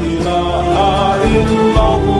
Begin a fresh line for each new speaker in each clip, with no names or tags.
Alhamdulillah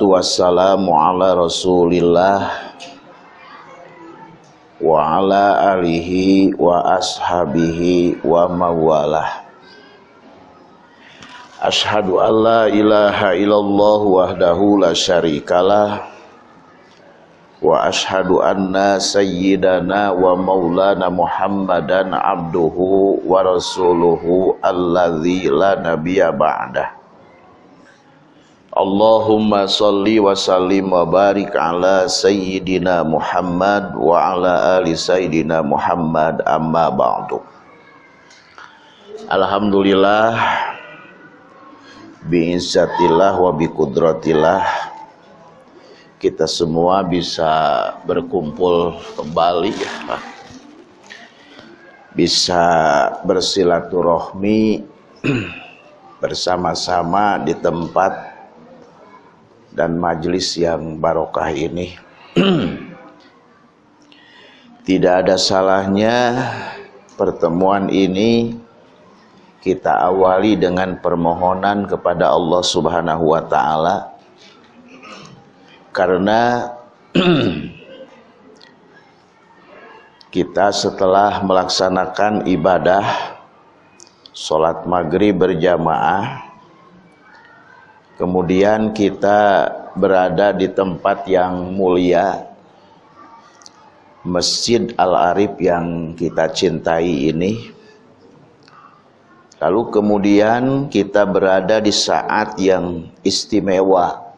Wassalatu wassalamu ala rasulillah Wa ala alihi wa ashabihi wa mawalah. Ashadu an la ilaha illallah wahdahu la syarikalah wa ashhadu anna sayyidana wa maulana muhammadan abduhu wa rasuluhu alladzi la nabiyya ba'dah Allahumma salli wa sallim wa barik ala sayyidina Muhammad wa ala ali sayyidina Muhammad amma ba'du Alhamdulillah bi'izzatillah wa biqudratillah kita semua bisa berkumpul kembali ya. bisa bersilaturahmi bersama-sama di tempat dan majelis yang barokah ini. Tidak ada salahnya pertemuan ini kita awali dengan permohonan kepada Allah Subhanahu wa taala. Karena kita setelah melaksanakan ibadah sholat maghrib berjamaah kemudian kita berada di tempat yang mulia Masjid Al-Arif yang kita cintai ini lalu kemudian kita berada di saat yang istimewa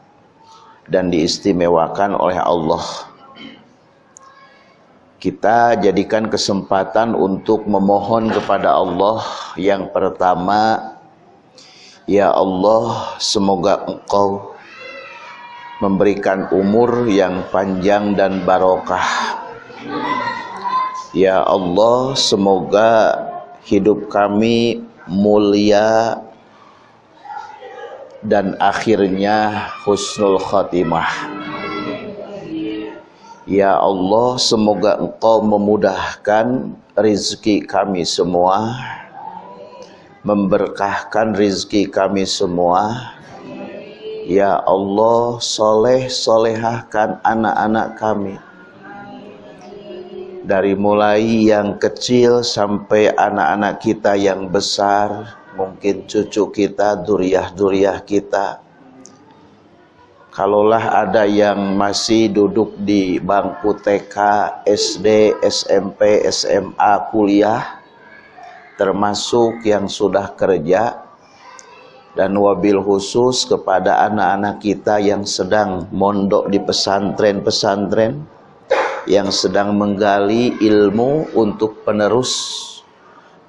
dan diistimewakan oleh Allah. Kita jadikan kesempatan untuk memohon kepada Allah yang pertama, Ya Allah, semoga Engkau memberikan umur yang panjang dan barokah. Ya Allah, semoga hidup kami mulia dan akhirnya husnul khatimah. Ya Allah, semoga Engkau memudahkan rizki kami semua, memberkahkan rizki kami semua. Ya Allah, soleh solehahkan anak-anak kami. Dari mulai yang kecil sampai anak-anak kita yang besar, mungkin cucu kita, duriah-duriah kita. Kalaulah ada yang masih duduk di bangku TK, SD, SMP, SMA, kuliah, termasuk yang sudah kerja, dan wabil khusus kepada anak-anak kita yang sedang mondok di pesantren-pesantren, yang sedang menggali ilmu untuk penerus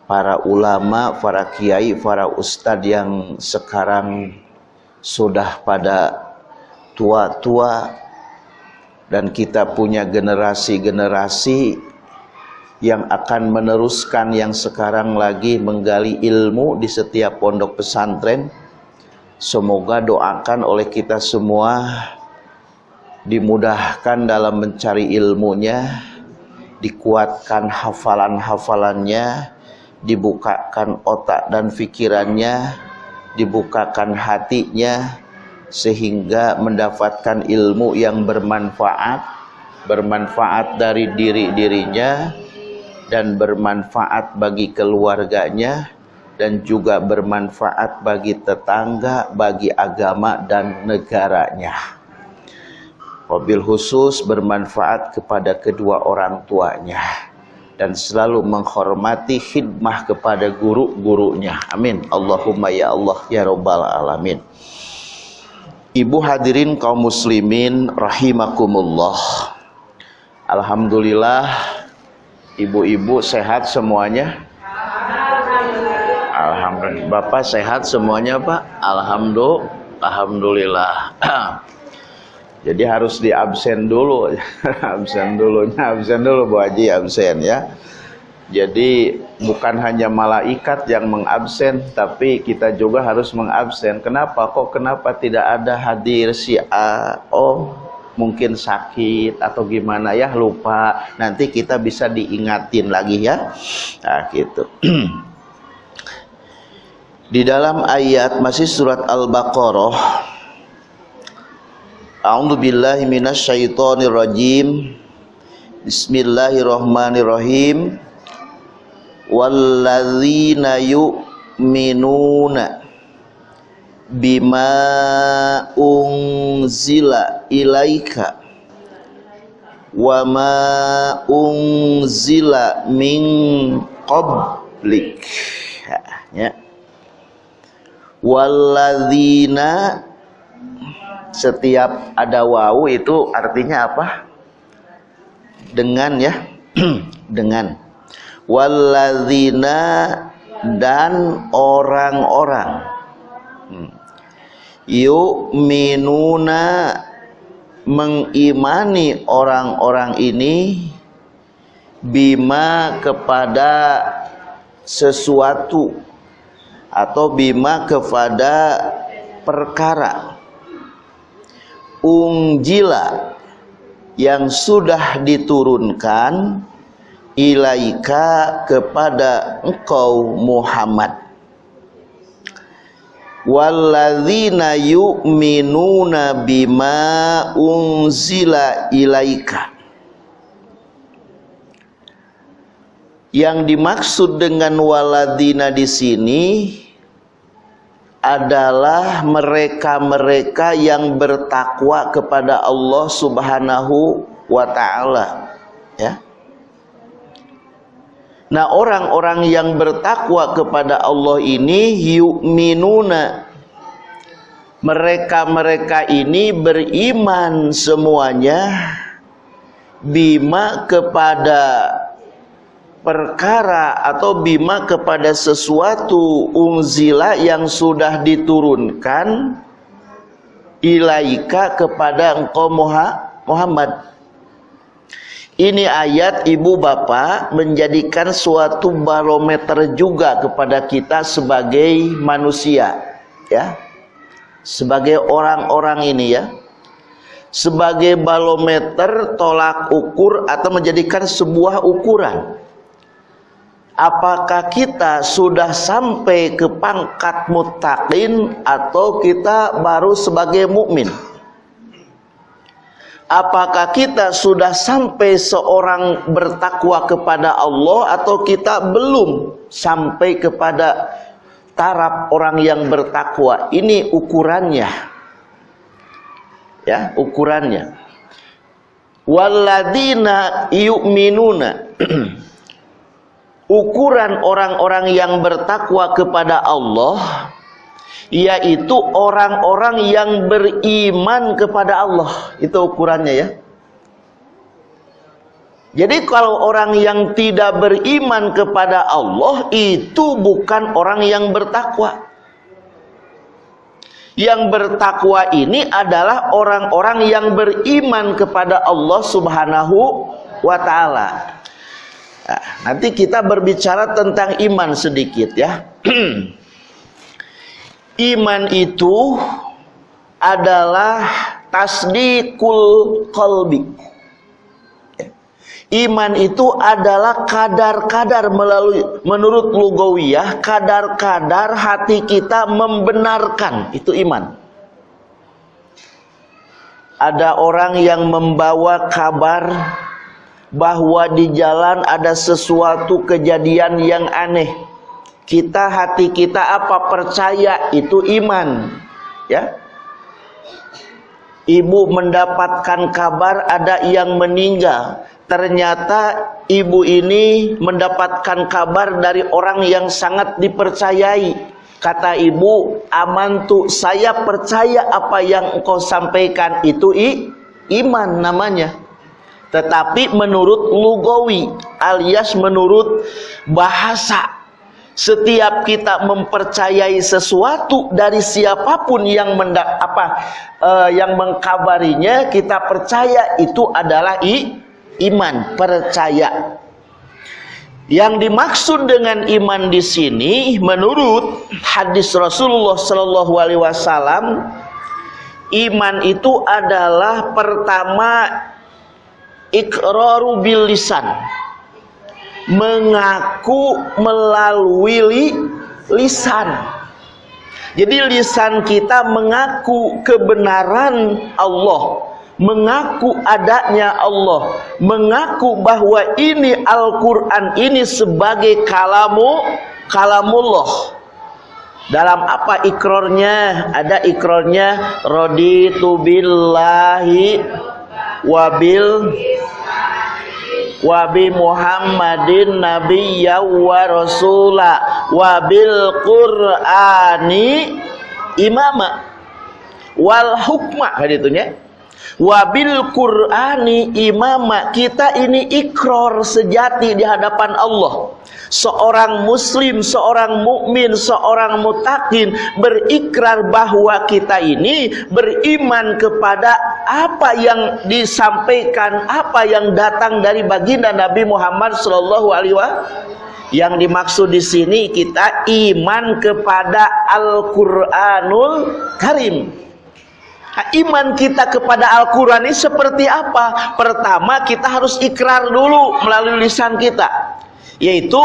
para ulama, para kiai, para ustadz yang sekarang sudah pada tua-tua. Dan kita punya generasi-generasi yang akan meneruskan yang sekarang lagi menggali ilmu di setiap pondok pesantren. Semoga doakan oleh kita semua dimudahkan dalam mencari ilmunya, dikuatkan hafalan-hafalannya, dibukakan otak dan pikirannya, dibukakan hatinya sehingga mendapatkan ilmu yang bermanfaat, bermanfaat dari diri-dirinya dan bermanfaat bagi keluarganya dan juga bermanfaat bagi tetangga, bagi agama dan negaranya wabil khusus bermanfaat kepada kedua orang tuanya dan selalu menghormati khidmah kepada guru-gurunya. Amin. Allahumma ya Allah ya rabbal alamin. Ibu hadirin kaum muslimin rahimakumullah. Alhamdulillah ibu-ibu sehat semuanya. Alhamdulillah. Bapak sehat semuanya, Pak? Alhamdulillah. Alhamdulillah. Jadi harus di absen dulu, absen dulu, absen dulu Bu Haji absen ya. Jadi bukan hanya malaikat yang mengabsen, tapi kita juga harus mengabsen. Kenapa? Kok kenapa tidak ada hadir si A? Oh, mungkin sakit atau gimana ya lupa. Nanti kita bisa diingatin lagi ya. Nah, gitu. Di dalam ayat masih surat Al-Baqarah A'udzu billahi rajim. Bismillahirrahmanirrahim. Walladzina yu'minuna bima unzila ilaika wa ma unzila min qablik ya walladzina setiap ada wawu itu artinya apa? Dengan ya, dengan. Walladzina dan orang-orang. Hmm. Yu'minuna mengimani orang-orang ini bima kepada sesuatu atau bima kepada perkara. Ungjila yang sudah diturunkan ilaika kepada engkau Muhammad walladzina yu'minuna bima unzila ilaika. Yang dimaksud dengan waladina di sini adalah mereka-mereka yang bertakwa kepada Allah Subhanahu wa taala Nah orang-orang yang bertakwa kepada Allah ini yu'minuna. Mereka-mereka ini beriman semuanya bima kepada perkara atau bima kepada sesuatu unzila yang sudah diturunkan ilaika kepada engkau Muhammad ini ayat ibu bapak menjadikan suatu barometer juga kepada kita sebagai manusia ya. Sebagai orang-orang ini ya. Sebagai barometer tolak ukur atau menjadikan sebuah ukuran. Apakah kita sudah sampai ke pangkat mutakin atau kita baru sebagai mukmin? Apakah kita sudah sampai seorang bertakwa kepada Allah atau kita belum sampai kepada taraf orang yang bertakwa? Ini ukurannya. Ya, ukurannya. Walladina yu'minuna ukuran orang-orang yang bertakwa kepada Allah yaitu orang-orang yang beriman kepada Allah. Itu ukurannya ya. Jadi kalau orang yang tidak beriman kepada Allah itu bukan orang yang bertakwa. Yang bertakwa ini adalah orang-orang yang beriman kepada Allah Subhanahu wa taala. Nah, nanti kita berbicara tentang iman sedikit ya. iman itu adalah tasdikul kolbi. Iman itu adalah kadar-kadar melalui menurut lugawiyah kadar-kadar hati kita membenarkan itu iman. Ada orang yang membawa kabar bahwa di jalan ada sesuatu kejadian yang aneh. Kita hati kita apa percaya itu iman. Ya. Ibu mendapatkan kabar ada yang meninggal ternyata ibu ini mendapatkan kabar dari orang yang sangat dipercayai. Kata ibu, aman tuh saya percaya apa yang engkau sampaikan itu i, iman namanya. Tetapi menurut lugawi alias menurut bahasa setiap kita mempercayai sesuatu dari siapa pun yang mendak apa uh, yang mengkabarinya kita percaya itu adalah i, iman, percaya. Yang dimaksud dengan iman di sini menurut hadis Rasulullah Shallallahu alaihi wasallam iman itu adalah pertama iqraru bil lisan. Mengaku melalui lisan. Jadi lisan kita mengaku kebenaran Allah mengaku adanya Allah, mengaku bahwa ini Al-Qur'an ini sebagai kalamu kalamullah. Dalam apa ikrornya? Ada ikrornya raditu billahi wabil wabi Muhammadin nabiyya wa rasula. Wabil qur'ani imama. Wal hukma haditunya Wabil Qur'ani imama. Kita ini ikrar sejati di hadapan Allah. Seorang muslim, seorang mukmin, seorang mutakin berikrar bahwa kita ini beriman kepada apa yang disampaikan, apa yang datang dari baginda Nabi Muhammad sallallahu alaihi wasallam. Yang dimaksud di sini kita iman kepada Al-Qur'anul Karim Nah, iman kita kepada Al-Quran ini seperti apa? Pertama kita harus ikrar dulu melalui lisan kita. Yaitu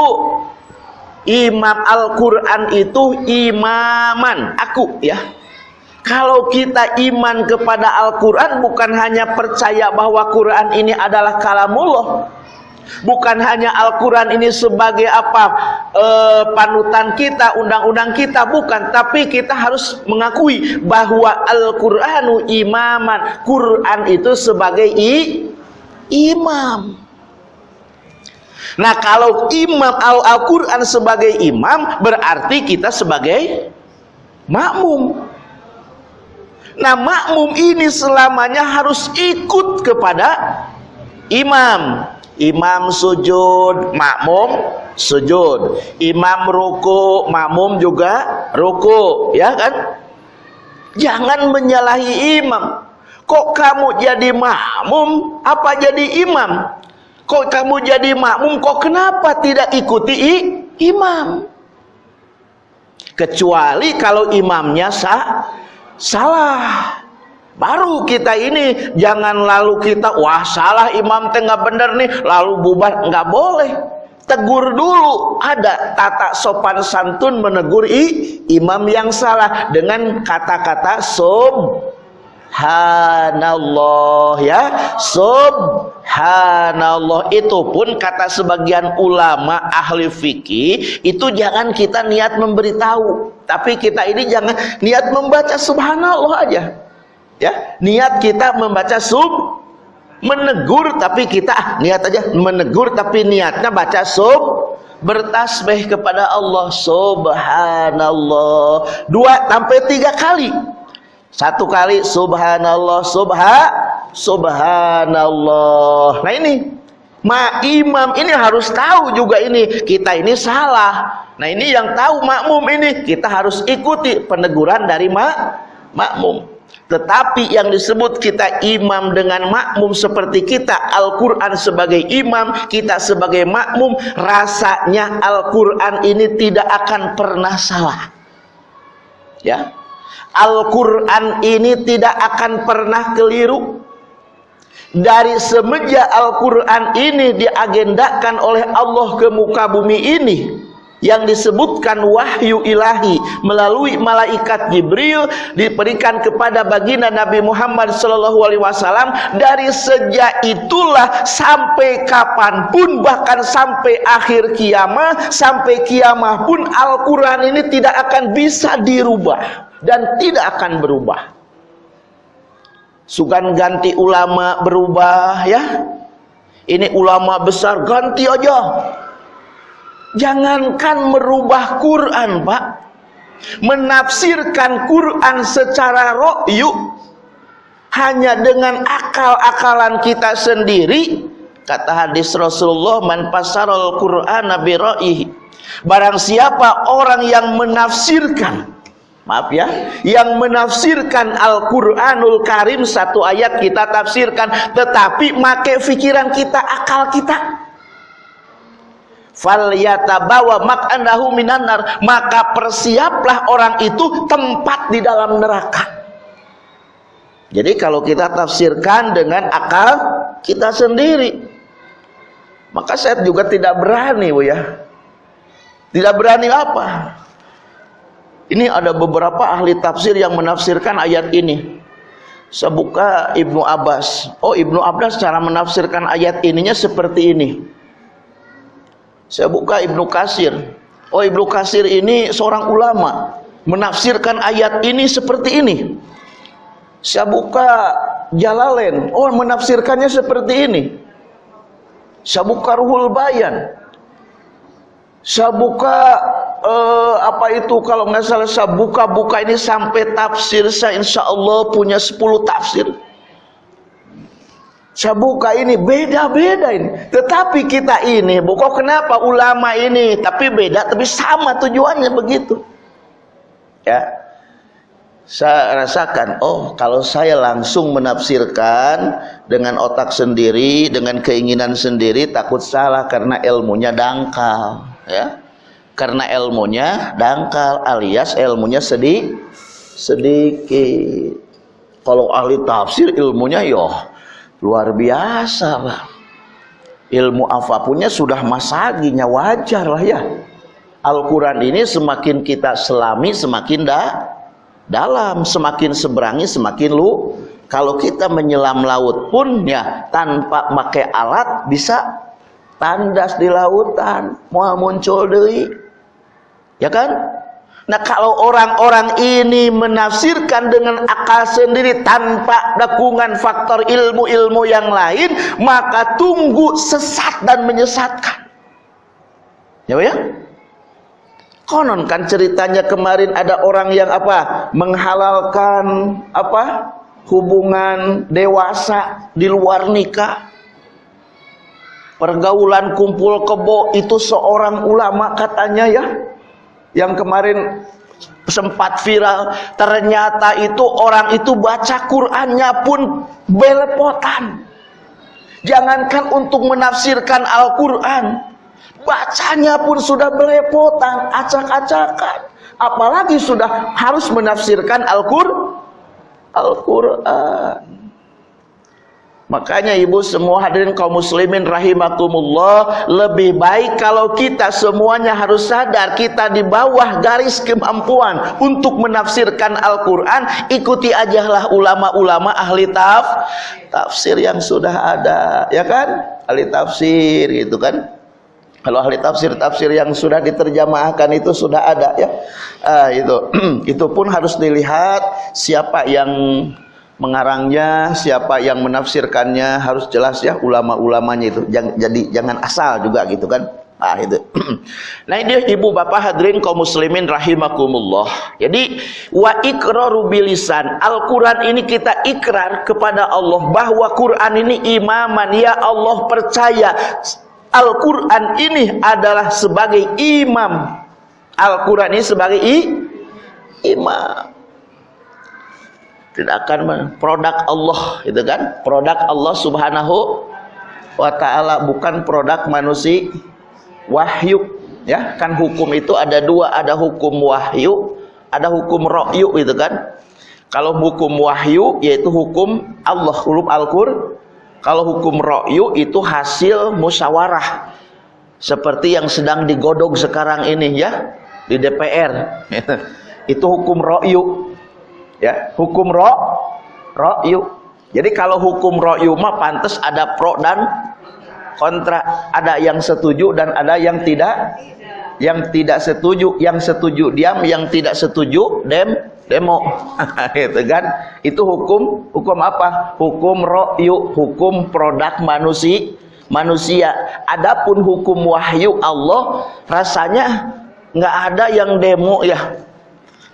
imam Al-Quran itu imaman. Aku ya. Kalau kita iman kepada Al-Quran bukan hanya percaya bahwa Quran ini adalah kalamullah. Bukan hanya Al-Quran ini sebagai apa e, panutan kita, undang-undang kita, bukan. Tapi kita harus mengakui bahwa Al-Quranu imaman. Quran itu sebagai i, imam. Nah kalau imam Al-Quran sebagai imam berarti kita sebagai makmum. Nah makmum ini selamanya harus ikut kepada imam. Imam sujud, makmum sujud. Imam ruku, makmum juga ruku, ya kan? Jangan menyalahi imam. Kok kamu jadi makmum, apa jadi imam? Kok kamu jadi makmum, kok kenapa tidak ikuti imam? Kecuali kalau imamnya sah, salah. Baru kita ini jangan lalu kita wah salah imam teh nggak bener nih lalu bubar nggak boleh. Tegur dulu ada tata sopan santun menegur i, imam yang salah dengan kata-kata subhanallah ya. Subhanallah. Itu pun kata sebagian ulama ahli fikih itu jangan kita niat memberitahu. Tapi kita ini jangan niat membaca subhanallah aja. Ya niat kita membaca sub menegur tapi kita ah, niat aja menegur tapi niatnya baca sub bertasbih kepada Allah. Subhanallah. Dua sampai tiga kali satu kali subhanallah subha subhanallah. Nah ini ma imam ini harus tahu juga ini. Kita ini salah. Nah ini yang tahu makmum ini. Kita harus ikuti peneguran dari ma makmum. Tetapi yang disebut kita imam dengan makmum seperti kita Al-Quran sebagai imam Kita sebagai makmum Rasanya Al-Quran ini tidak akan pernah salah. Ya Al-Quran ini tidak akan pernah keliru. Dari semenjak Al-Quran ini diagendakan oleh Allah ke muka bumi ini yang disebutkan wahyu ilahi melalui malaikat Jibril diberikan kepada baginda Nabi Muhammad sallallahu alaihi wasallam. Dari sejak itulah sampai kapan pun bahkan sampai akhir kiamat sampai kiamat pun Al-Qur'an ini tidak akan bisa dirubah dan tidak akan berubah. Sukan ganti ulama berubah ya. Ini ulama besar ganti aja. Jangankan merubah Quran, Pak. Menafsirkan Quran secara ro'yu hanya dengan akal-akalan kita sendiri kata hadis Rasulullah man pasarul Qur'ana bi barang siapa orang yang menafsirkan maaf ya. Yang menafsirkan Al-Qur'anul Karim satu ayat kita tafsirkan tetapi make pikiran kita akal kita. Falyatabawa mak'anahu minanar maka persiaplah orang itu tempat di dalam neraka. Jadi kalau kita tafsirkan dengan akal kita sendiri maka saya juga tidak berani bu ya. Tidak berani apa ini ada beberapa ahli tafsir yang menafsirkan ayat ini saya buka Ibnu Abbas oh Ibnu Abbas cara menafsirkan ayat ininya seperti ini saya buka Ibnu Kasir. Oh Ibnu Kasir ini seorang ulama. Menafsirkan ayat ini seperti ini. Saya buka Jalalain. Oh menafsirkannya seperti ini. Saya buka Ruhul Bayan. Saya buka uh, apa itu kalau nggak salah saya buka-buka ini sampai tafsir saya insya Allah punya 10 tafsir saya buka ini beda-beda ini. Tetapi kita ini, buka kenapa ulama ini tapi beda tapi sama tujuannya begitu. Ya. Saya rasakan, oh kalau saya langsung menafsirkan dengan otak sendiri, dengan keinginan sendiri takut salah karena ilmunya dangkal, ya. Karena ilmunya dangkal alias ilmunya sedih sedikit. Kalau ahli tafsir ilmunya yoh luar biasa Pak ilmu apapunnya sudah masaginya wajar lah ya Al-Quran ini semakin kita selami semakin dah dalam semakin seberangi semakin lu kalau kita menyelam laut pun ya tanpa pakai alat bisa tandas di lautan mau muncul dari ya kan Nah kalau orang-orang ini menafsirkan dengan akal sendiri tanpa dukungan faktor ilmu-ilmu yang lain, maka tunggu sesat dan menyesatkan. Ya ya? Konon kan ceritanya kemarin ada orang yang apa? Menghalalkan apa? Hubungan dewasa di luar nikah. Pergaulan kumpul kebo itu seorang ulama katanya ya. Yang kemarin sempat viral ternyata itu orang itu baca Qur'annya pun belepotan. Jangankan untuk menafsirkan Al-Quran bacanya pun sudah belepotan acak-acakan. Apalagi sudah harus menafsirkan Al-Quran Al-Quran Makanya ibu semua hadirin kaum muslimin rahimakumullah Lebih baik kalau kita semuanya harus sadar Kita di bawah garis kemampuan Untuk menafsirkan Al-Quran. Ikuti ajalah ulama-ulama ahli taf Tafsir yang sudah ada Ya kan? Ahli tafsir gitu kan? Kalau ahli tafsir-tafsir yang sudah diterjemahkan itu sudah ada ya. Ah, itu. Itu pun harus dilihat siapa yang mengarangnya, siapa yang menafsirkannya harus jelas ya ulama-ulamanya itu. Jangan jadi jangan asal juga gitu kan. Ah itu. nah ini ibu bapak hadirin kaum muslimin rahimakumullah. Jadi wa iqraru bilisan. Al-Qur'an ini kita ikrar kepada Allah bahwa Quran ini imaman ya Allah percaya Al-Quran ini adalah sebagai imam Al-Quran ini sebagai imam tidak akan produk Allah itu kan? Produk Allah subhanahu wa ta'ala bukan produk manusia. Wahyu ya? Kan hukum itu ada dua ada hukum wahyu ada hukum ro'yu itu kan? Kalau hukum wahyu yaitu hukum Allah hukum Al-Qur kalau hukum ro'yu itu hasil musyawarah. Seperti yang sedang digodok sekarang ini ya? Di DPR itu hukum ro'yu ya hukum ro ro'yu. Jadi kalau hukum ro'yu mah pantas ada pro dan kontra. Ada yang setuju dan ada yang tidak. Yang tidak setuju yang setuju diam yang tidak setuju dem demo. Itu kan? Itu hukum hukum apa? Hukum ro'yu hukum produk manusia manusia. Adapun hukum wahyu Allah rasanya nggak ada yang demo ya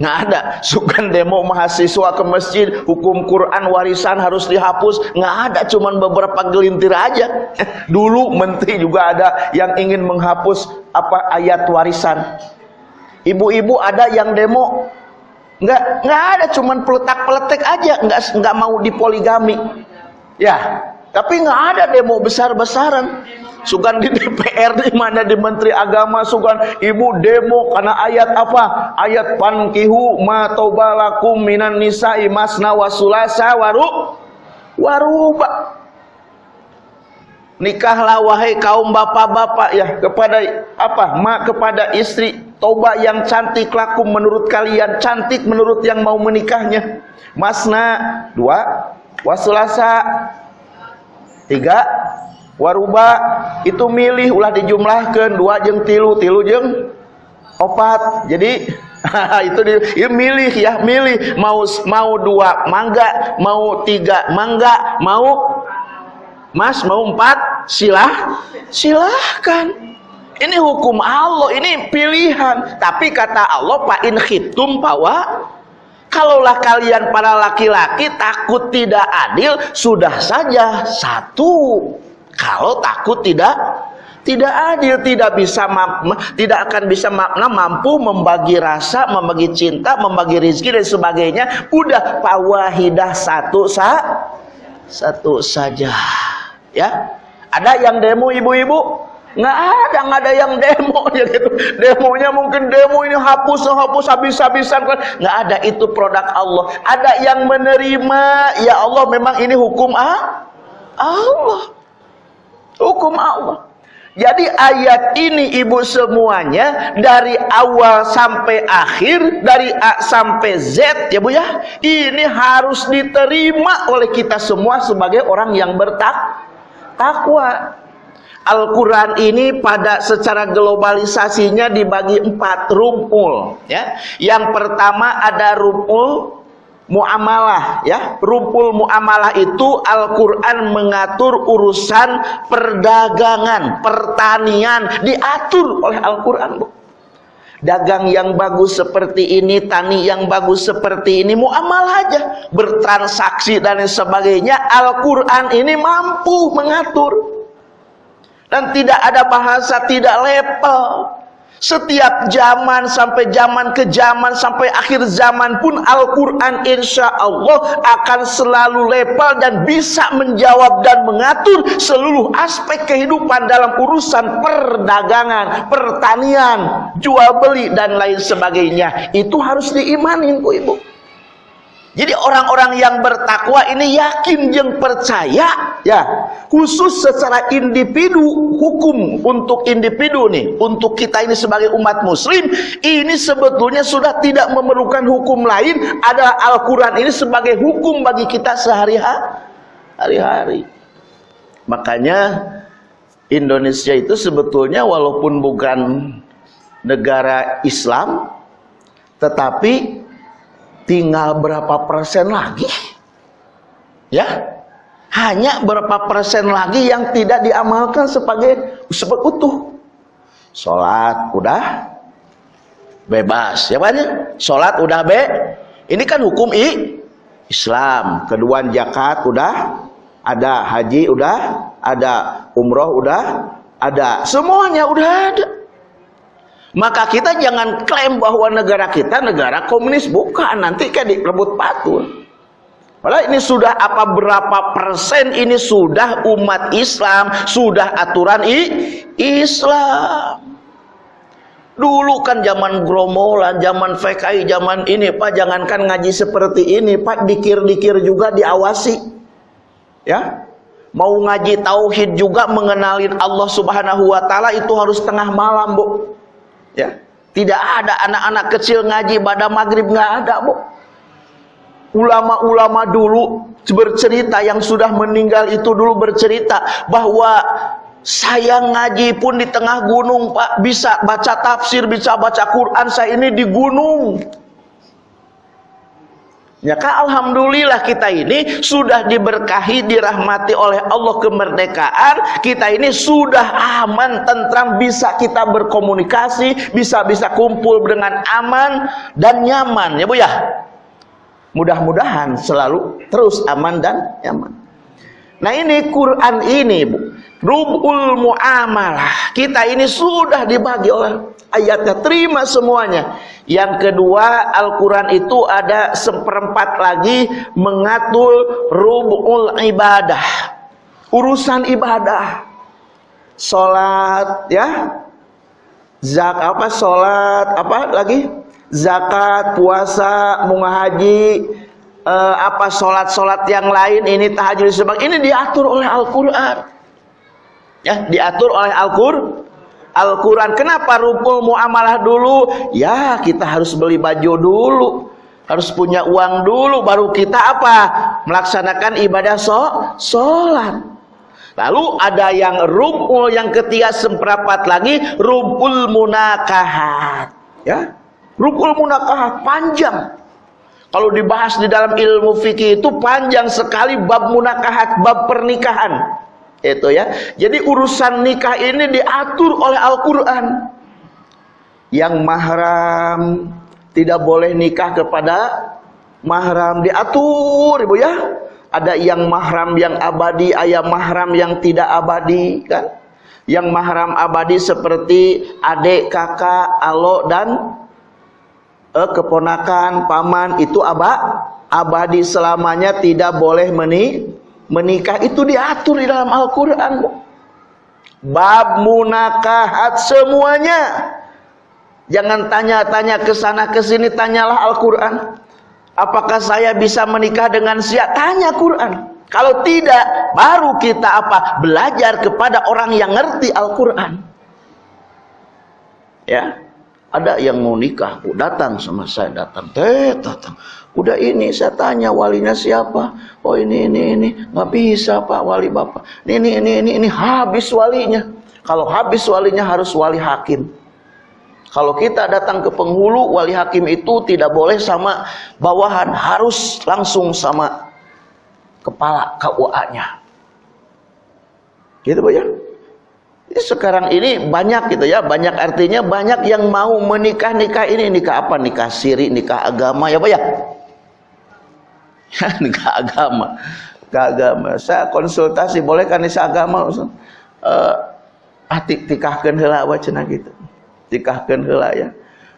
nggak ada. Sukan demo mahasiswa ke masjid hukum Quran warisan harus dihapus. Nggak ada cuman beberapa gelintir aja. Dulu menteri juga ada yang ingin menghapus apa ayat warisan. Ibu-ibu ada yang demo. Nggak nggak ada cuman peletak peletek aja. Nggak nggak mau dipoligami ya tapi nggak ada demo besar-besaran Sugan di DPR mana di Menteri Agama sugan ibu demo karena ayat apa? Ayat pankihu ma tobalakum minan nisa'i masna wasulasa waru waruba. Nikahlah wahai kaum bapak-bapak ya kepada apa? Ma kepada istri toba yang cantik laku menurut kalian, cantik menurut yang mau menikahnya. Masna dua, wasulasa tiga, waruba itu milih ulah dijumlahkan dua jeng tilu tilu jeng opat. Jadi itu di, ya milih ya milih. Mau mau dua mangga mau tiga mangga mau mas mau empat silah silahkan. Ini hukum Allah ini pilihan. Tapi kata Allah pak in khitum pawa kalaulah kalian para laki-laki takut tidak adil sudah saja satu kalau takut tidak tidak adil, tidak bisa tidak akan bisa makna mampu membagi rasa, membagi cinta, membagi rizki dan sebagainya. Udah pawahidah satu sa satu saja. Ya. Ada yang demo ibu-ibu? Nggak ada, nggak ada yang demo ya gitu. Demonya mungkin demo ini hapus, hapus habis-habisan kan. Nggak ada itu produk Allah. Ada yang menerima, ya Allah memang ini hukum ah? Allah. Hukum Allah. Jadi ayat ini ibu semuanya dari awal sampai akhir, dari A sampai Z ya Bu ya. Ini harus diterima oleh kita semua sebagai orang yang bertakwa. Al-Quran ini pada secara globalisasinya dibagi empat rumpul ya. Yang pertama ada rumpul muamalah ya. Rumpul muamalah itu Al-Qur'an mengatur urusan perdagangan pertanian diatur oleh Al-Qur'an dagang yang bagus seperti ini tani yang bagus seperti ini muamalah aja. Bertransaksi dan sebagainya Al-Qur'an ini mampu mengatur. Dan tidak ada bahasa tidak level setiap zaman sampai zaman ke zaman sampai akhir zaman pun Al-Quran insya Allah akan selalu lepal dan bisa menjawab dan mengatur seluruh aspek kehidupan dalam urusan perdagangan, pertanian, jual beli dan lain sebagainya. Itu harus diimanin Bu Ibu. Jadi orang-orang yang bertakwa ini yakin yang percaya ya khusus secara individu hukum untuk individu nih untuk kita ini sebagai umat muslim ini sebetulnya sudah tidak memerlukan hukum lain ada Al-Quran ini sebagai hukum bagi kita sehari-hari makanya Indonesia itu sebetulnya walaupun bukan negara Islam tetapi tinggal berapa persen lagi? Ya? Hanya berapa persen lagi yang tidak diamalkan sebagai sebagai utuh. Sholat udah bebas ya banyak sholat udah be ini kan hukum i Islam. Kedua zakat udah ada haji udah ada umroh udah ada semuanya udah ada maka kita jangan klaim bahwa negara kita negara komunis bukan nanti kan direbut patul Padahal ini sudah apa berapa persen ini sudah umat Islam, sudah aturan i Islam. Dulu kan zaman gromolan, zaman FKI, zaman ini Pak, jangankan ngaji seperti ini Pak, dikir-dikir juga diawasi. Ya. Mau ngaji tauhid juga mengenalin Allah Subhanahu wa taala itu harus tengah malam, Bu. Ya. Tidak ada anak-anak kecil ngaji pada maghrib nggak ada, Bu. Ulama-ulama dulu bercerita yang sudah meninggal itu dulu bercerita bahwa saya ngaji pun di tengah gunung pak. Bisa baca tafsir bisa baca Quran saya ini di gunung Ya kan alhamdulillah kita ini sudah diberkahi dirahmati oleh Allah kemerdekaan kita ini sudah aman tentram bisa kita berkomunikasi bisa bisa kumpul dengan aman dan nyaman ya Bu ya Mudah-mudahan selalu terus aman dan nyaman. Nah ini Quran ini Bu. Rubul muamalah. Kita ini sudah dibagi oleh ayatnya. Terima semuanya. Yang kedua Al-Quran itu ada seperempat lagi mengatur rubul ibadah. Urusan ibadah. Salat ya. Zak apa salat apa lagi? zakat, puasa, munga haji, eh, apa sholat-sholat yang lain ini tahajud sebab ini diatur oleh Al-Quran. Ya diatur oleh Al-Quran Al-Quran. Kenapa rukul muamalah dulu? Ya kita harus beli baju dulu. Harus punya uang dulu baru kita apa? Melaksanakan ibadah so sholat. Lalu ada yang rukul yang ketiga seperempat lagi rukul munakahat. Ya Rukul munakahat panjang. Kalau dibahas di dalam ilmu fikih itu panjang sekali bab munakahat, bab pernikahan. Itu ya. Jadi urusan nikah ini diatur oleh Al-Qur'an. Yang mahram tidak boleh nikah kepada mahram diatur Ibu ya. Ada yang mahram yang abadi, ada mahram yang tidak abadi kan. Yang mahram abadi seperti adik, kakak, alo dan eh, keponakan, paman itu abah abadi selamanya tidak boleh meni menikah itu diatur di dalam Al-Qur'an. Bab munakahat semuanya. Jangan tanya-tanya ke sana ke sini, tanyalah Al-Qur'an. Apakah saya bisa menikah dengan siapa? Tanya Quran. Kalau tidak, baru kita apa? Belajar kepada orang yang ngerti Al-Qur'an. Ya. Ada yang mau nikah, oh, datang sama saya, datang, teh, datang. Udah ini saya tanya walinya siapa? Oh ini, ini, ini. Nggak bisa pak wali bapak. Ini, ini, ini, ini, ini. Habis walinya. Kalau habis walinya harus wali hakim. Kalau kita datang ke penghulu, wali hakim itu tidak boleh sama bawahan. Harus langsung sama kepala KUA-nya. Gitu Pak ya? Sekarang ini banyak gitu ya, banyak artinya banyak yang mau menikah nikah ini nikah apa? Nikah siri, nikah agama ya, Pak ya? nikah agama. Nikah agama. Saya konsultasi, boleh kan nikah agama? Eh, uh, ah tikahkeun heula wacana gitu. Tikahkeun heula ya.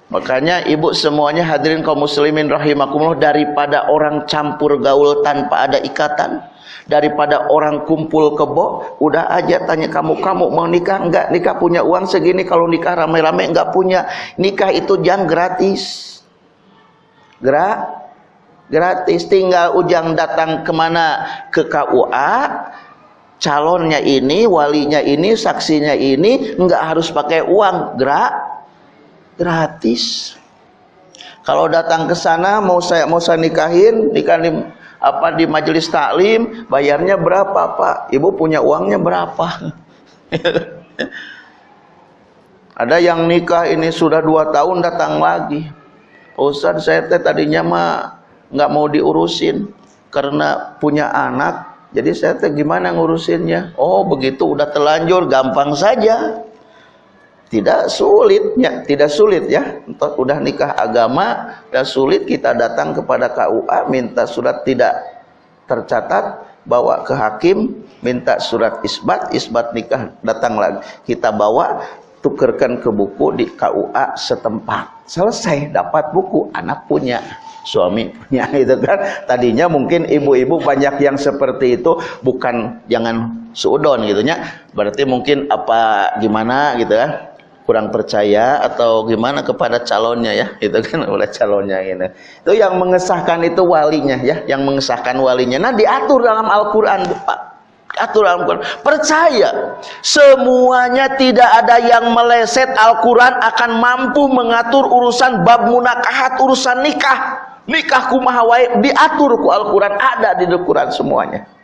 Makanya ibu semuanya hadirin kaum muslimin rahimakumullah daripada orang campur gaul tanpa ada ikatan daripada orang kumpul kebo udah aja tanya kamu kamu mau nikah enggak? Nikah punya uang segini kalau nikah rame-rame enggak punya. Nikah itu jam gratis. Gerak gratis. Tinggal ujang datang ke mana? Ke KUA calonnya ini walinya ini saksinya ini enggak harus pakai uang. Gerak gratis. Kalau datang ke sana mau saya mau saya nikahin, nikah di apa di majelis taklim, bayarnya berapa, Pak? Ibu punya uangnya berapa? Ada yang nikah ini sudah dua tahun datang lagi. Ustaz saya teh tadinya mah nggak mau diurusin karena punya anak. Jadi saya teh gimana ngurusinnya? Oh begitu udah telanjur gampang saja tidak sulitnya tidak sulit ya. Untuk udah nikah agama dan sulit kita datang kepada KUA minta surat tidak tercatat bawa ke hakim minta surat isbat isbat nikah datang lagi. Kita bawa tukerkan ke buku di KUA setempat. Selesai dapat buku anak punya suaminya itu kan. Tadinya mungkin ibu-ibu banyak yang seperti itu bukan jangan suudon gitu nya. Berarti mungkin apa gimana gitu kan kurang percaya atau gimana kepada calonnya ya itu kan oleh calonnya ini. Itu yang mengesahkan itu walinya ya yang mengesahkan walinya. Nah diatur dalam Al-Qur'an Pak. Atur Al-Quran. Percaya semuanya tidak ada yang meleset Al-Quran akan mampu mengatur urusan bab munakahat urusan nikah. Nikah kumaha diatur ku Al-Quran. Ada di Al-Quran semuanya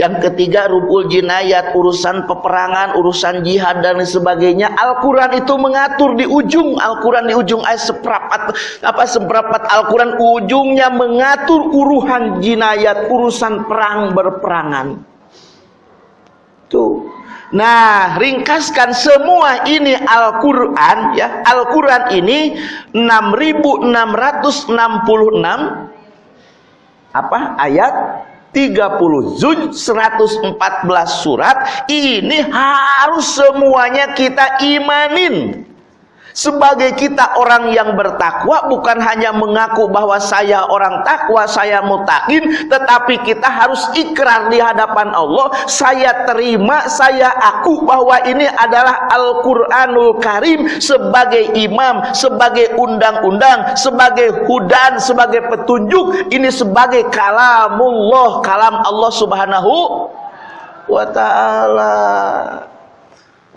yang ketiga rubul jinayat, urusan peperangan, urusan jihad dan sebagainya. Al-Qur'an itu mengatur di ujung Al-Qur'an di ujung ayat seprapat apa seprapat Al-Qur'an ujungnya mengatur uruhan jinayat, urusan perang berperangan. Tuh. Nah, ringkaskan semua ini Al-Qur'an ya. Al-Qur'an ini 6666 apa? Ayat 30 zul 114 surat ini harus semuanya kita imanin sebagai kita orang yang bertakwa bukan hanya mengaku bahwa saya orang takwa, saya mutakin, tetapi kita harus ikrar di hadapan Allah, saya terima, saya aku bahwa ini adalah Al-Qur'anul Karim sebagai imam, sebagai undang-undang, sebagai hudan, sebagai petunjuk, ini sebagai kalamullah, kalam Allah Subhanahu wa taala.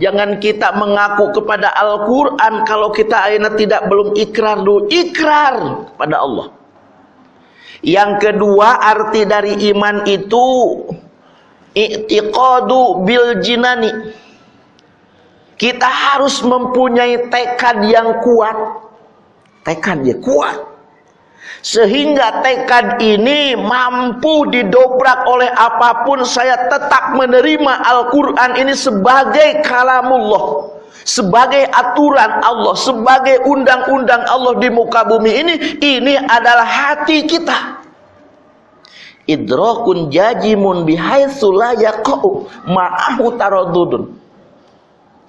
Jangan kita mengaku kepada Al-Quran kalau kita akhirnya tidak belum ikrar dulu. Ikrar kepada Allah. Yang kedua arti dari iman itu i'tiqadu bil jinani. Kita harus mempunyai tekad yang kuat. Tekad ya kuat sehingga tekad ini mampu didobrak oleh apa pun saya tetap menerima Al-Quran ini sebagai kalamullah sebagai aturan Allah sebagai undang-undang Allah di muka bumi ini ini adalah hati kita. Idrakun jajimun bihaitsu la ma'ahu taradudun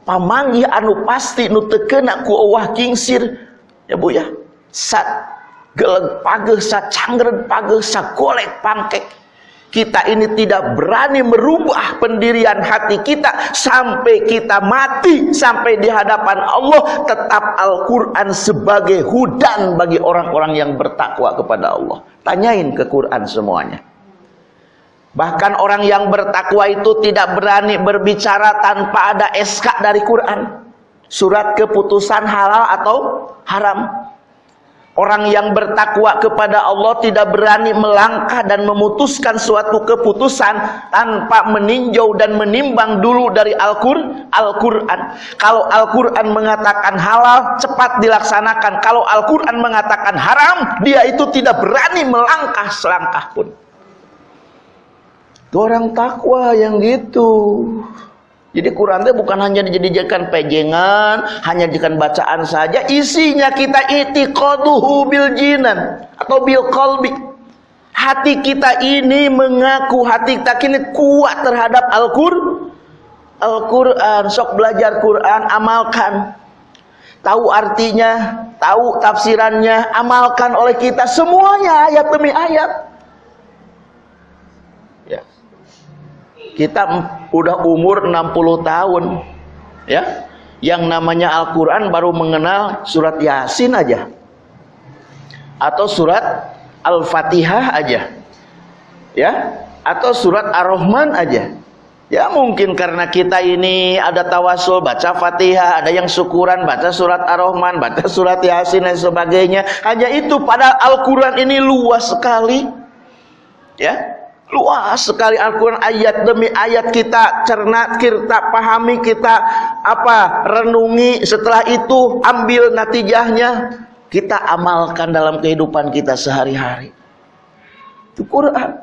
pamanggih anu pasti nu teu ku kingsir. Ya Bu ya sat geleg pageh cangren pageh sa golek pangkek. Kita ini tidak berani merubah pendirian hati kita sampai kita mati sampai di hadapan Allah. Tetap Al-Quran sebagai hudan bagi orang-orang yang bertakwa kepada Allah. Tanyain ke Quran semuanya. Bahkan orang yang bertakwa itu tidak berani berbicara tanpa ada SK dari Quran. Surat keputusan halal atau haram Orang yang bertakwa kepada Allah tidak berani melangkah dan memutuskan suatu keputusan tanpa meninjau dan menimbang dulu dari Al-Qur'an. Al Kalau Al-Qur'an mengatakan halal, cepat dilaksanakan. Kalau Al-Qur'an mengatakan haram, dia itu tidak berani melangkah selangkah pun. Itu orang takwa yang gitu. Jadi Quran itu bukan hanya dijadikan pejengan, hanya dijadikan bacaan saja, isinya kita itiqaduhu bil jinan atau bil qalbi. Hati kita ini mengaku hati kita ini kuat terhadap Al-Qur'an. Al-Qur'an, sok belajar Quran, amalkan. Tahu artinya, tahu tafsirannya, amalkan oleh kita semuanya ayat demi ayat. Kita udah umur 60 tahun ya. Yang namanya Al-Quran baru mengenal surat Yasin aja. Atau surat Al-Fatihah aja ya. Atau surat Ar-Rahman aja. Ya mungkin karena kita ini ada tawasul baca Fatihah ada yang syukuran baca surat Ar-Rahman baca surat Yasin dan sebagainya. Hanya itu pada Al-Quran ini luas sekali ya luas sekali Al-Quran ayat demi ayat kita cerna kita pahami kita apa renungi. Setelah itu ambil natijahnya. Kita amalkan dalam kehidupan kita sehari-hari. Itu Quran.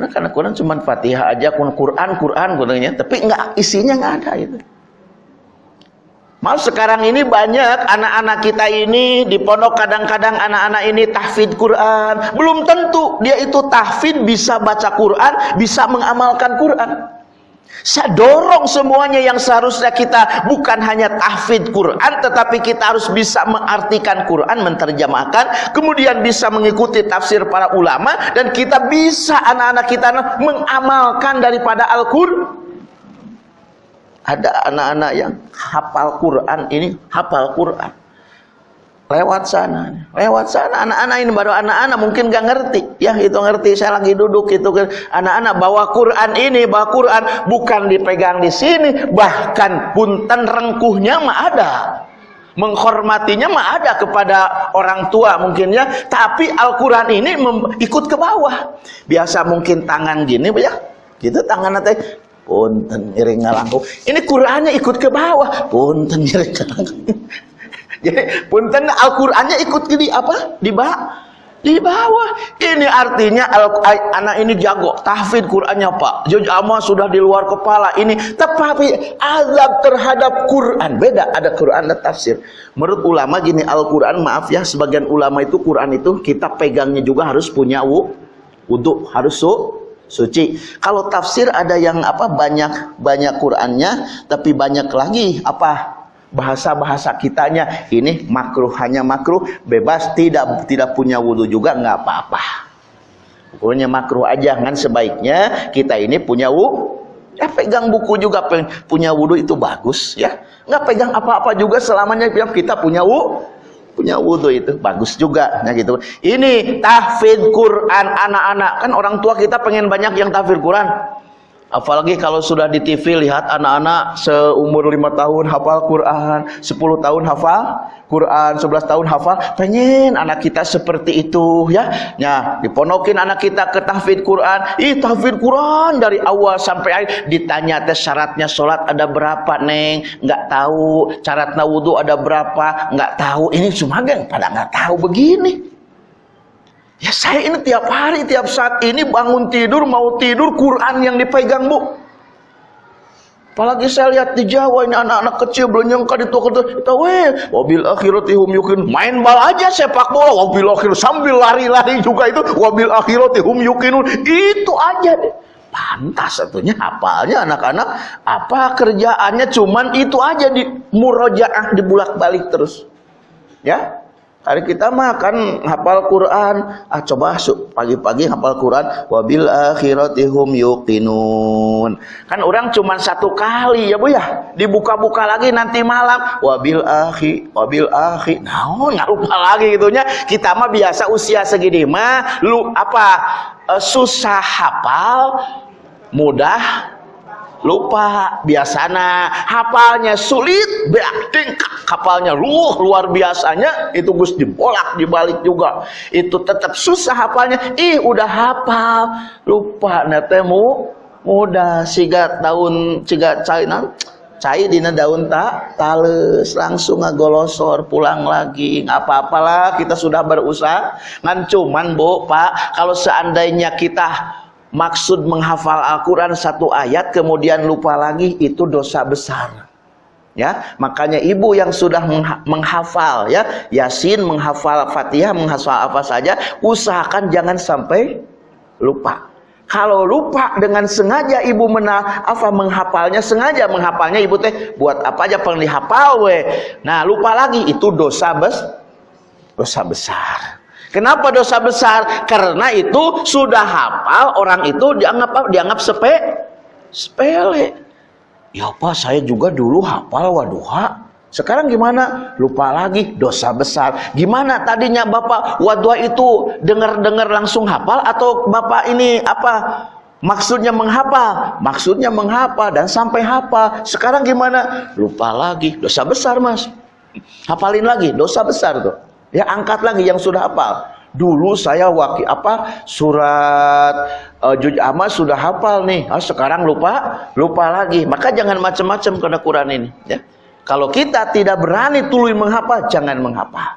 Nah, karena Quran cuma Fatihah aja Quran Quran Qurannya tapi enggak isinya enggak ada itu Mau sekarang ini banyak anak-anak kita ini di pondok kadang-kadang anak-anak ini tahfid Quran. Belum tentu dia itu tahfid bisa baca Quran, bisa mengamalkan Quran. Saya dorong semuanya yang seharusnya kita bukan hanya tahfidz Quran tetapi kita harus bisa mengartikan Quran, menterjemahkan, kemudian bisa mengikuti tafsir para ulama dan kita bisa anak-anak kita mengamalkan daripada Al-Qur'an. Ada anak-anak yang hafal Quran ini, hafal Quran. Lewat sana. Lewat sana. Anak-anak ini baru anak-anak mungkin gak ngerti. Ya itu ngerti. Saya lagi duduk itu anak-anak bawa Quran ini bawa Quran. Bukan dipegang di sini. Bahkan punten rengkuhnya mah ada. Menghormatinya mah ada kepada orang tua mungkin ya. Tapi Al-Quran ini ikut ke bawah. Biasa mungkin tangan gini ya. Gitu tangan nanti punten iring ngalangku ini Qurannya ikut ke bawah punten iring ngalangku jadi punten Al-Qur'annya ikut di apa? Di bawah. Di bawah. Ini artinya anak ini jago tahfidz Qur'annya, Pak. Jujama sudah di luar kepala ini. Tetapi azab terhadap Quran beda. Ada Quran dan tafsir. Menurut ulama gini Al-Qur'an maaf ya sebagian ulama itu Quran itu kita pegangnya juga harus punya wudhu, harus su suci. Kalau tafsir ada yang apa banyak banyak Qur'annya tapi banyak lagi apa bahasa-bahasa kitanya ini makruh hanya makruh bebas tidak tidak punya wudhu juga nggak apa-apa pokoknya makruh aja kan sebaiknya kita ini punya wudhu ya pegang buku juga punya wudhu itu bagus ya nggak pegang apa-apa juga selamanya kita punya wudhu punya wudhu itu bagus juga nah gitu. Ini tahfidz Quran anak-anak. Kan orang tua kita pengen banyak yang tahfidz Quran Apalagi kalau sudah di TV lihat anak-anak seumur 5 tahun hafal Quran, 10 tahun hafal Quran, 11 tahun hafal. Pengen anak kita seperti itu ya. Ya, diponokin anak kita ke tahfidz Quran. Ih, tahfidz Quran dari awal sampai akhir ditanya tes syaratnya sholat ada berapa, Neng? Enggak tahu. Syaratnya wudhu ada berapa? Enggak tahu. Ini cuma geng pada enggak tahu begini. Ya saya ini tiap hari, tiap saat ini bangun tidur, mau tidur, Quran yang dipegang bu. Apalagi saya lihat di Jawa ini anak-anak kecil belum nyangka di toko itu weh, wabil akhirati hum yukin. Main bal aja sepak bola, wabil akhir sambil lari-lari juga itu, wabil akhirati hum yukinun. Itu aja deh. Pantas satunya hafalnya anak-anak apa kerjaannya cuman itu aja di murojaah di bulak balik terus. Ya, Hari kita makan hafal Quran, ah coba pagi-pagi hafal Quran, wabil akhirati hum yuqinun. Kan orang cuma satu kali ya Bu ya, dibuka-buka lagi nanti malam, wabil akhi, wabil akhi. Nah, nggak lupa lagi gitunya. Kita mah biasa usia segini mah lu apa uh, susah hafal, mudah lupa biasana. Hafalnya sulit berarti kapalnya luh luar biasanya itu Gus dibolak dibalik juga. Itu tetap susah hafalnya. Ih udah hafal. Lupa netemu mudah siga daun siga cair cai dina daun tak tales langsung ngagolosor pulang lagi. Nggak apa-apalah kita sudah berusaha. Ngan cuman bu pak kalau seandainya kita maksud menghafal Al-Quran satu ayat kemudian lupa lagi itu dosa besar. Ya makanya ibu yang sudah menghafal ya Yasin menghafal Fatihah menghafal apa saja usahakan jangan sampai lupa. Kalau lupa dengan sengaja ibu mena apa menghafalnya sengaja menghafalnya ibu teh buat apa aja pengen dihafal we. Nah lupa lagi itu dosa bes dosa besar Kenapa dosa besar? Karena itu sudah hafal orang itu dianggap dianggap sepe sepele. Ya Pak, saya juga dulu hafal waduha. Sekarang gimana? Lupa lagi dosa besar. Gimana tadinya Bapak wadua itu dengar-dengar langsung hafal atau Bapak ini apa? Maksudnya menghafal, maksudnya menghafal dan sampai hafal. Sekarang gimana? Lupa lagi, dosa besar, Mas. Hafalin lagi, dosa besar tuh. Ya angkat lagi yang sudah hafal. Dulu saya wakil apa surat uh, Ahmad sudah hafal nih. Oh, sekarang lupa, lupa lagi. Maka jangan macam-macam kena Quran ini, ya. Kalau kita tidak berani tului menghafal, jangan menghafal.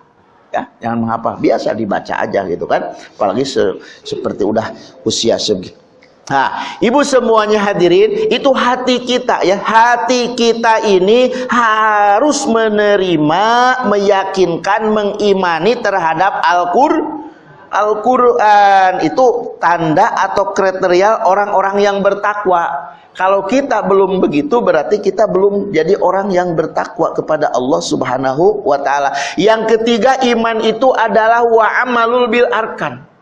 Ya, jangan menghafal. Biasa dibaca aja gitu kan. Apalagi se seperti udah usia segitu. Nah, ibu semuanya hadirin, itu hati kita ya. Hati kita ini harus menerima, meyakinkan, mengimani terhadap Al-Qur'an Al-Quran itu tanda atau kriteria orang-orang yang bertakwa. Kalau kita belum begitu berarti kita belum jadi orang yang bertakwa kepada Allah Subhanahu wa taala. Yang ketiga iman itu adalah wa amalul bil arkan.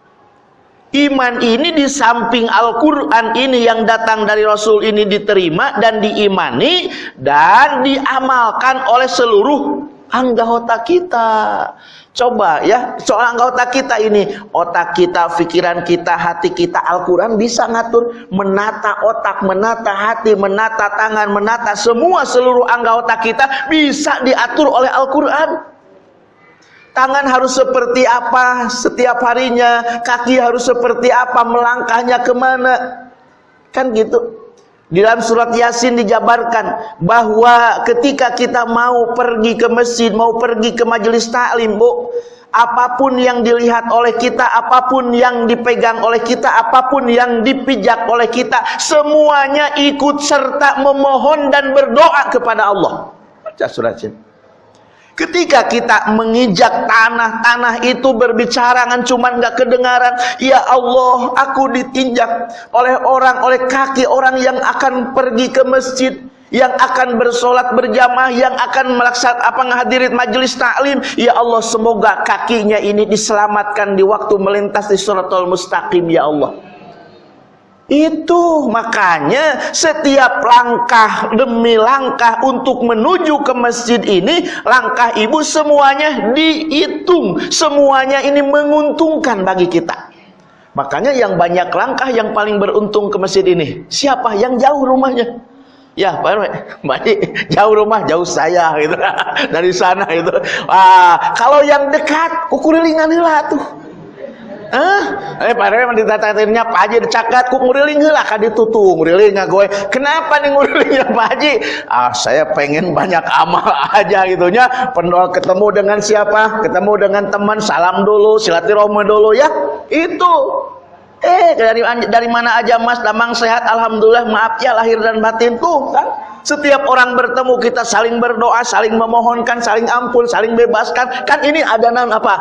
Iman ini di samping Al-Quran ini yang datang dari Rasul ini diterima dan diimani dan diamalkan oleh seluruh anggota kita. Coba ya, soal anggota kita ini, otak kita, pikiran kita, hati kita, Al-Quran bisa ngatur, menata otak, menata hati, menata tangan, menata semua seluruh anggota kita bisa diatur oleh Al-Quran. Tangan harus seperti apa setiap harinya, kaki harus seperti apa, melangkahnya ke mana. Kan gitu. Di dalam surat Yasin dijabarkan bahwa ketika kita mau pergi ke masjid, mau pergi ke majelis taklim, Bu, apa pun yang dilihat oleh kita, apa pun yang dipegang oleh kita, apa pun yang dipijak oleh kita, semuanya ikut serta memohon dan berdoa kepada Allah. Baca surat Yasin. Ketika kita menginjak tanah-tanah itu berbicara kan cuma nggak kedengaran. Ya Allah, aku ditinjak oleh orang, oleh kaki orang yang akan pergi ke masjid yang akan bersolat berjamaah, yang akan melaksanakan apa menghadiri majelis taklim. Ya Allah, semoga kakinya ini diselamatkan di waktu melintas di suratul mustaqim ya Allah. Itu makanya setiap langkah demi langkah untuk menuju ke masjid ini, langkah ibu semuanya dihitung. Semuanya ini menguntungkan bagi kita. Makanya yang banyak langkah yang paling beruntung ke masjid ini. Siapa? Yang jauh rumahnya. Ya, Pak RW, jauh rumah, jauh saya gitu. Dari sana itu. Ah, kalau yang dekat, ukulilingan lah tuh. Hah? Eh padahal emang ditatatirnya Pak Haji dicakat ku nguriling heula ka ditu tuh nguriling gue. Kenapa nih ngurilingnya Pak Haji? Ah saya pengen banyak amal aja gitu nya. ketemu dengan siapa? Ketemu dengan teman salam dulu, silaturahmi dulu ya. Itu. Eh dari dari mana aja Mas Damang sehat alhamdulillah maaf ya lahir dan batin tuh kan. Setiap orang bertemu kita saling berdoa, saling memohonkan, saling ampun, saling bebaskan. Kan ini ada nan apa?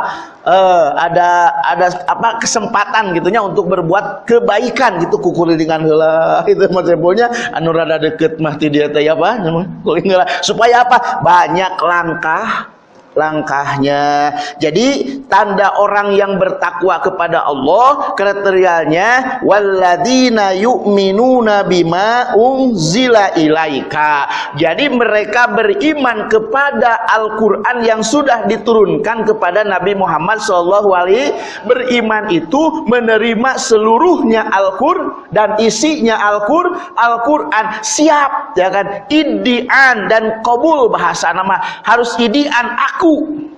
Uh, ada ada apa kesempatan gitunya untuk berbuat kebaikan gitu kukulilingan heula itu maksudnya anu rada deket mah ti dia teh apa supaya apa? Banyak langkah langkahnya. Jadi tanda orang yang bertakwa kepada Allah kriterianya walladzina yu'minuna bima unzila ilaika. Jadi mereka beriman kepada Al-Qur'an yang sudah diturunkan kepada Nabi Muhammad alaihi beriman itu menerima seluruhnya Al-Qur'an dan isinya Al-Qur'an Al-Qur'an siap ya kan idian dan kabul bahasa nama harus idian aku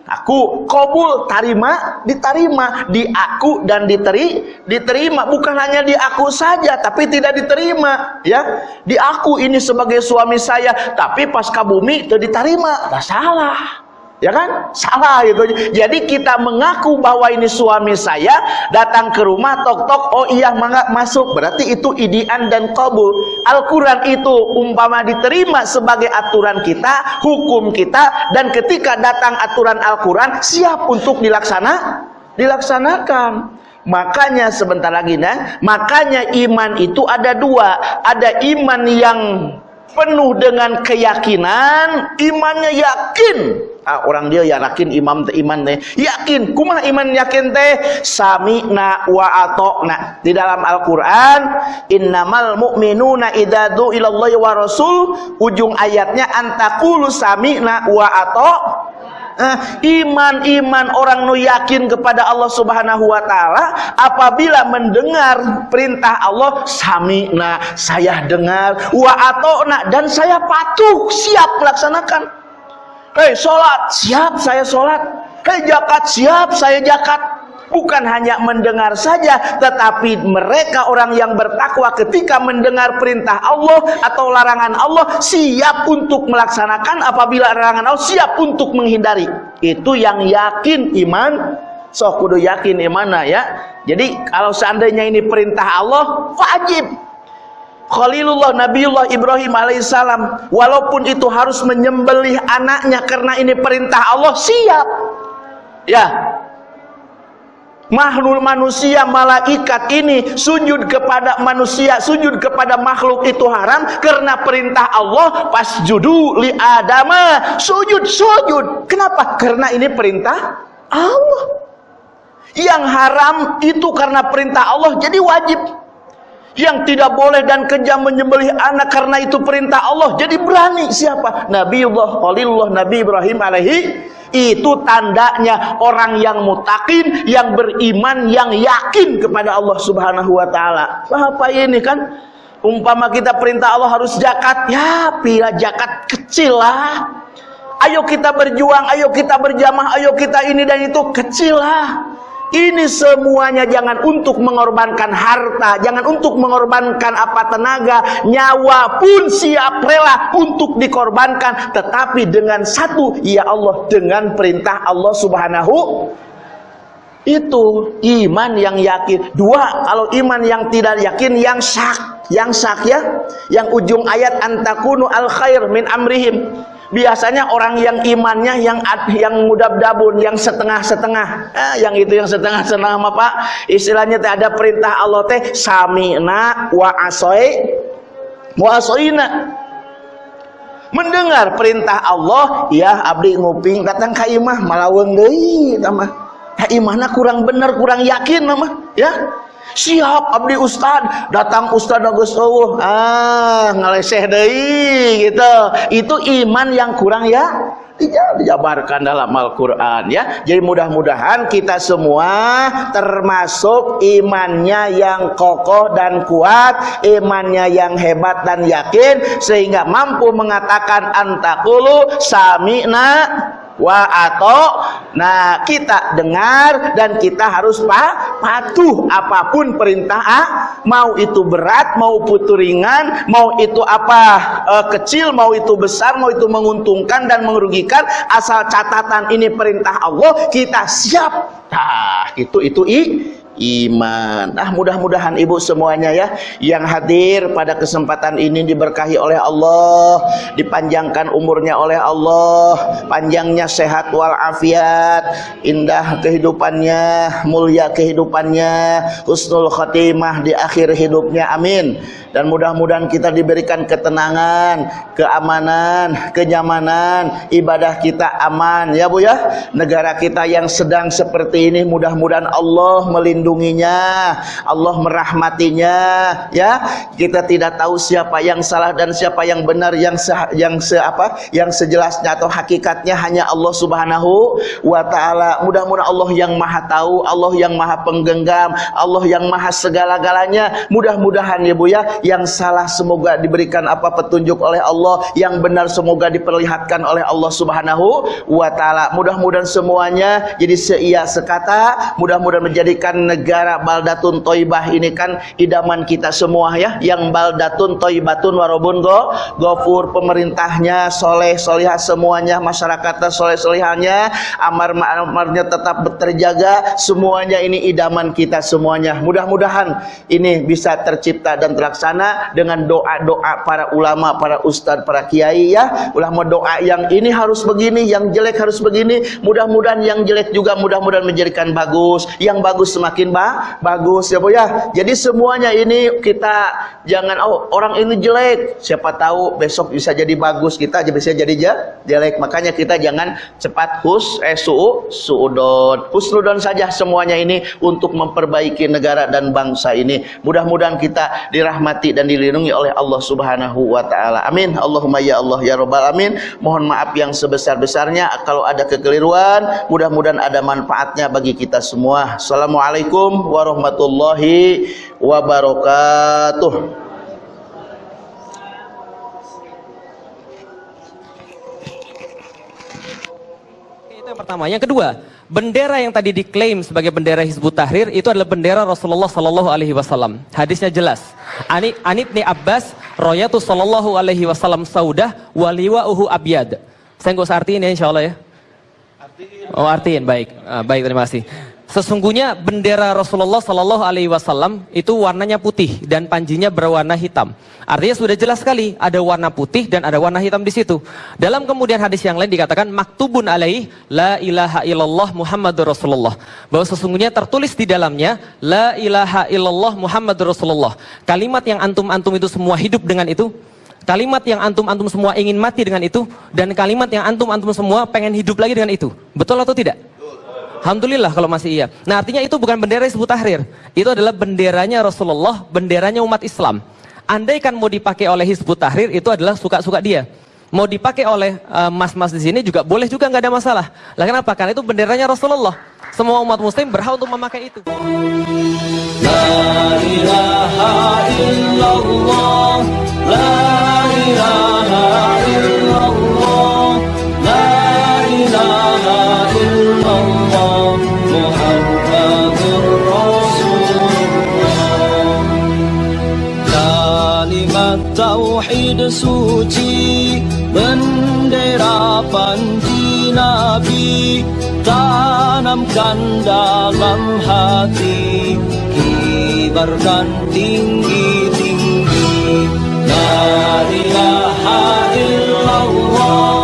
aku. Kobul tarima diterima di aku dan diteri diterima. Bukan hanya di aku saja tapi tidak diterima ya. Di aku ini sebagai suami saya tapi pas ke bumi itu diterima tak salah ya kan? Salah gitu. Jadi kita mengaku bahwa ini suami saya datang ke rumah tok tok oh iya masuk. Berarti itu idian dan kabul. Al-Quran itu umpama diterima sebagai aturan kita hukum kita dan ketika datang aturan Al-Quran siap untuk dilaksana dilaksanakan. Makanya sebentar lagi nah makanya iman itu ada dua. Ada iman yang penuh dengan keyakinan imannya yakin. Ah, orang dia yakin imam teh iman teh. Yakin kumah iman yakin teh? Sami'na wa atokna. Di dalam Al-Qur'an innamal mu'minuna idza du'ilallahi wa rasul ujung ayatnya antakulu sami'na wa atok iman-iman uh, orang nu yakin kepada Allah Subhanahu wa taala apabila mendengar perintah Allah sami'na saya dengar. Wa atona dan saya patuh siap melaksanakan. Hei salat siap saya salat hei zakat siap saya zakat bukan hanya mendengar saja tetapi mereka orang yang bertakwa ketika mendengar perintah Allah atau larangan Allah siap untuk melaksanakan apabila larangan Allah siap untuk menghindari. Itu yang yakin iman. So kudu yakin imana ya. Jadi kalau seandainya ini perintah Allah wajib. Khalilullah Nabiullah Ibrahim alaihissalam walaupun itu harus menyembelih anaknya karena ini perintah Allah siap. Ya makhluk manusia malaikat ini sujud kepada manusia sujud kepada makhluk itu haram karena perintah Allah pas judu li adama. Sujud sujud. Kenapa? Karena ini perintah Allah. Yang haram itu karena perintah Allah jadi wajib yang tidak boleh dan kejam menyembelih anak karena itu perintah Allah jadi berani siapa Nabiullah Khalilullah Nabi Ibrahim alaihi itu tandanya orang yang mutakin, yang beriman, yang yakin kepada Allah Subhanahu wa taala. Apa ini kan? Umpama kita perintah Allah harus zakat, ya pila zakat kecil lah. Ayo kita berjuang, ayo kita berjamaah, ayo kita ini dan itu kecil lah. Ini semuanya jangan untuk mengorbankan harta, jangan untuk mengorbankan apa tenaga, nyawa pun siap rela untuk dikorbankan, tetapi dengan satu, ya Allah, dengan perintah Allah Subhanahu itu iman yang yakin. Dua, kalau iman yang tidak yakin yang syak, yang syak ya, yang ujung ayat antakunu al khair min amrihim biasanya orang yang imannya yang yang mudab-dabun, yang setengah-setengah. Eh, yang itu yang setengah-setengah apa Pak? Istilahnya teh ada perintah Allah teh sami'na wa asoi wa asoina. Mendengar perintah Allah, ya abdi nguping datang ka imah malaweung deui mah. Ya imahna kurang bener, kurang yakin mah, ya siap abdi ustad. Datang ustad agus eueuh ah ngaleseh deui gitu. Itu iman yang kurang ya dijabarkan dalam Al-Quran ya. Jadi mudah-mudahan kita semua termasuk imannya yang kokoh dan kuat imannya yang hebat dan yakin sehingga mampu mengatakan antakulu sami'na wa atau nah kita dengar dan kita harus pa, patuh apa pun perintah ah, mau itu berat mau putu ringan mau itu apa e, kecil mau itu besar mau itu menguntungkan dan merugikan asal catatan ini perintah Allah kita siap. Nah itu itu i iman. Ah mudah-mudahan ibu semuanya ya yang hadir pada kesempatan ini diberkahi oleh Allah, dipanjangkan umurnya oleh Allah, panjangnya sehat walafiat, indah kehidupannya, mulia kehidupannya, husnul khotimah di akhir hidupnya. Amin dan mudah-mudahan kita diberikan ketenangan, keamanan, kenyamanan, ibadah kita aman ya Bu ya. Negara kita yang sedang seperti ini mudah-mudahan Allah melindunginya, Allah merahmatinya ya. Kita tidak tahu siapa yang salah dan siapa yang benar yang se yang se apa? Yang sejelasnya atau hakikatnya hanya Allah Subhanahu wa taala. Mudah-mudahan Allah yang Maha tahu, Allah yang Maha penggenggam, Allah yang Maha segala-galanya. Mudah-mudahan ya Bu ya yang salah semoga diberikan apa petunjuk oleh Allah yang benar semoga diperlihatkan oleh Allah Subhanahu wa taala mudah-mudahan semuanya jadi seia sekata mudah-mudahan menjadikan negara baldatun toibah ini kan idaman kita semua ya yang baldatun toibatun warobun go gofur pemerintahnya soleh solihah semuanya masyarakatnya soleh solihahnya amar amarnya tetap terjaga semuanya ini idaman kita semuanya mudah-mudahan ini bisa tercipta dan terlaksana sana dengan doa-doa para ulama, para ustadz, para kiai ya. Ulama doa yang ini harus begini, yang jelek harus begini. Mudah-mudahan yang jelek juga mudah-mudahan menjadikan bagus. Yang bagus semakin ba bagus ya Bu ya. Jadi semuanya ini kita jangan oh orang ini jelek, siapa tahu besok bisa jadi bagus, kita aja bisa jadi jelek. Makanya kita jangan cepat hus eh su suudon. Husnudon saja semuanya ini untuk memperbaiki negara dan bangsa ini. Mudah-mudahan kita dirahmati dan dilindungi oleh Allah Subhanahu wa taala. Amin. Allahumma ya Allah ya rabbal alamin. Mohon maaf yang sebesar-besarnya kalau ada kekeliruan, mudah-mudahan ada manfaatnya bagi kita semua. Assalamualaikum warahmatullahi wabarakatuh.
itu yang pertama. Yang kedua, bendera yang tadi diklaim sebagai bendera Hizbut Tahrir itu adalah bendera Rasulullah Sallallahu Alaihi Wasallam. Hadisnya jelas. Ani Anit ni Abbas, Royatu Sallallahu Alaihi Wasallam Saudah, Waliwa Uhu Abyad. Saya nggak usah artiin ya, insya Allah ya. Oh artiin, baik, uh, baik terima kasih. Sesungguhnya bendera Rasulullah Sallallahu Alaihi Wasallam itu warnanya putih dan panjinya berwarna hitam. Artinya sudah jelas sekali ada warna putih dan ada warna hitam di situ. Dalam kemudian hadis yang lain dikatakan maktubun alaih la ilaha illallah Muhammadur Rasulullah. Bahwa sesungguhnya tertulis di dalamnya la ilaha illallah Muhammadur Rasulullah. Kalimat yang antum-antum itu semua hidup dengan itu Kalimat yang antum-antum semua ingin mati dengan itu dan kalimat yang antum-antum semua pengen hidup lagi dengan itu. Betul atau tidak? Alhamdulillah kalau masih iya. Nah artinya itu bukan bendera Hizbut Tahrir. Itu adalah benderanya Rasulullah, benderanya umat Islam. Andai kan mau dipakai oleh Hizbut Tahrir itu adalah suka-suka dia. Mau dipakai oleh uh, mas-mas di sini juga boleh juga nggak ada masalah. Lah kenapa? Karena itu benderanya Rasulullah. Semua umat muslim berhak untuk memakai itu. La ilaha illallah, la ilaha illallah,
suci bendera panji nabi tanamkan dalam hati kibarkan tinggi-tinggi la ilaha illallah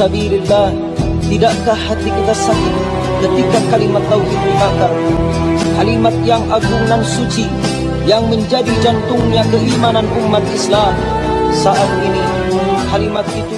sabilillah Tidakkah hati kita sakit ketika kalimat tauhid dibakar? Kalimat yang agung dan suci Yang menjadi jantungnya keimanan umat Islam. Saat ini kalimat itu